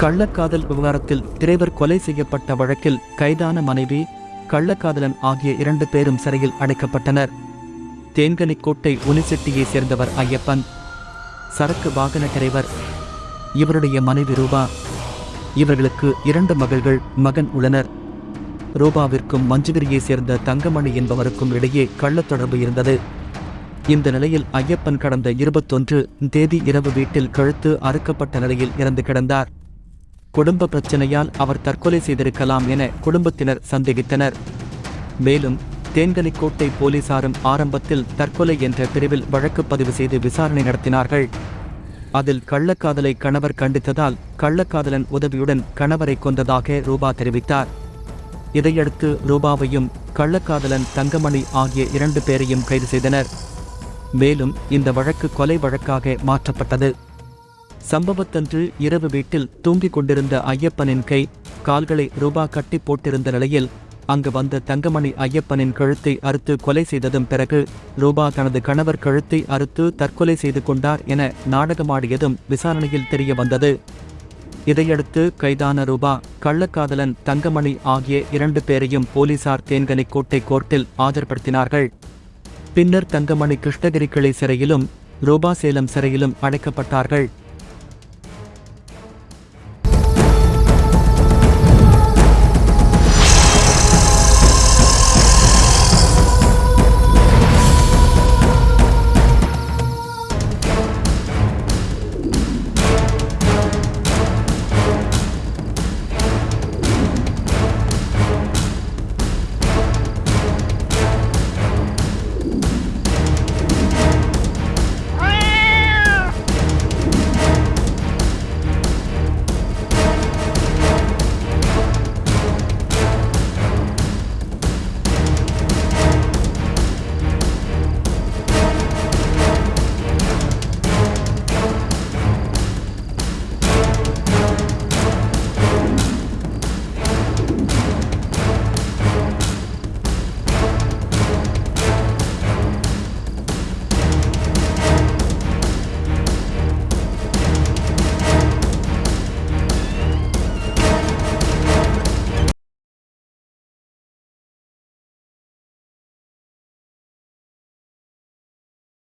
கள்ளக்காதல் விவகாரத்தில் திரைவர் கொலை செய்யப்பட்ட வழக்கில் கைதான மனைவி கள்ளக்காதலன் ஆகிய இரண்டு பேரும் சிறையில் அடைக்கப்பட்டனர். தேன்கனிக்கோட்டை உனிசெட்டியைச் சேர்ந்தவர் ஐயப்பன் சரக்கு வாகன டிரைவர் இவருடைய மனைவி ரூபா. இவர்களுக்கு இரண்டு மகள்கள் மகன் உள்ளனர். ரூபாவிற்கும் மஞ்சுகிரியைச் சேர்ந்த தங்கமணி என்பவருக்கும் இடையே கள்ளத் தொடர்பு இருந்தது. இந்த நிலையில் ஐயப்பன் கடந்த இருபத்தொன்று தேதி இரவு வீட்டில் கழுத்து அறுக்கப்பட்ட நிலையில் இறந்து கிடந்தார். குடும்ப பிரச்சனையால் அவர் தற்கொலை செய்திருக்கலாம் என குடும்பத்தினர் சந்தேகித்தனர். மேலும் தேன்கனிக்கோட்டை போலீசாரும் ஆரம்பத்தில் தற்கொலை என்ற பிரிவில் வழக்கு பதிவு செய்து விசாரணை நடத்தினார்கள். அதில் கள்ளக்காதலை கணவர் கண்டித்ததால் கள்ளக்காதலன் உதவியுடன் கணவரை கொண்டதாக ரூபா தெரிவித்தார். இதையடுத்து ரூபாவையும் கள்ளக்காதலன் தங்கமணி ஆகிய இரண்டு பேரையும் கைது செய்தனர். மேலும் இந்த வழக்கு கொலை வழக்காக மாற்றப்பட்டது. சம்பவத்தன்று இரவு வீட்டில் தூங்கிக் கொண்டிருந்த ஐயப்பனின் கை கால்களை ரூபா கட்டி போட்டிருந்த நிலையில் அங்கு வந்த தங்கமணி ஐயப்பனின் கழுத்தை அறுத்து கொலை செய்ததும் பிறகு ரூபா தனது கணவர் கழுத்தை அறுத்து தற்கொலை செய்து கொண்டார் என நாடகமாடியதும் விசாரணையில் தெரிய வந்தது. இதையடுத்து கைதான ரூபா கள்ளக்காதலன் தங்கமணி ஆகிய இரண்டு பேரையும் போலீசார் தேன்கனிக்கோட்டை கோர்ட்டில் ஆஜர்படுத்தினார்கள். பின்னர் தங்கமணி கிருஷ்ணகிரி கிளை சிறையிலும் ரூபா சேலம் சிறையிலும் அடைக்கப்பட்டார்கள்.